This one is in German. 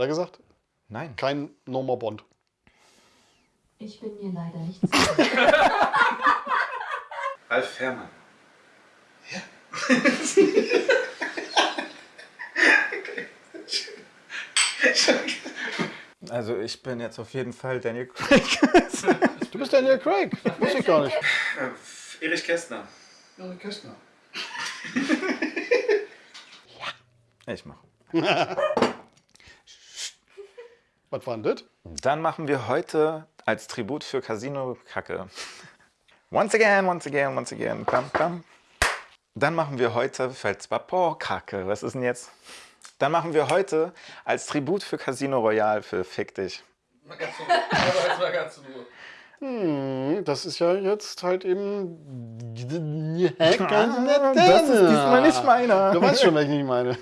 er gesagt? Nein. Kein Norma Bond. Ich bin mir leider nicht sicher. Ralf Fährmann. Also ich bin jetzt auf jeden Fall Daniel Craig. Du bist Daniel Craig. Wusste ich gar nicht. Äh, Erich Kästner. Ja, Kästner. Ich mache. Was war denn das? Dann machen wir heute als Tribut für Casino Kacke. Once again, once again, once again. Bam, bam. Dann machen wir heute Feldspar Kacke. Was ist denn jetzt? Dann machen wir heute als Tribut für Casino Royale für Fick dich. Mal ganz ganz. Hm, das ist ja jetzt halt eben. Das ist diesmal nicht meiner. Du weißt schon, welchen ich meine.